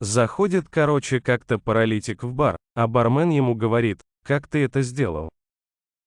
Заходит, короче, как-то паралитик в бар, а бармен ему говорит, как ты это сделал?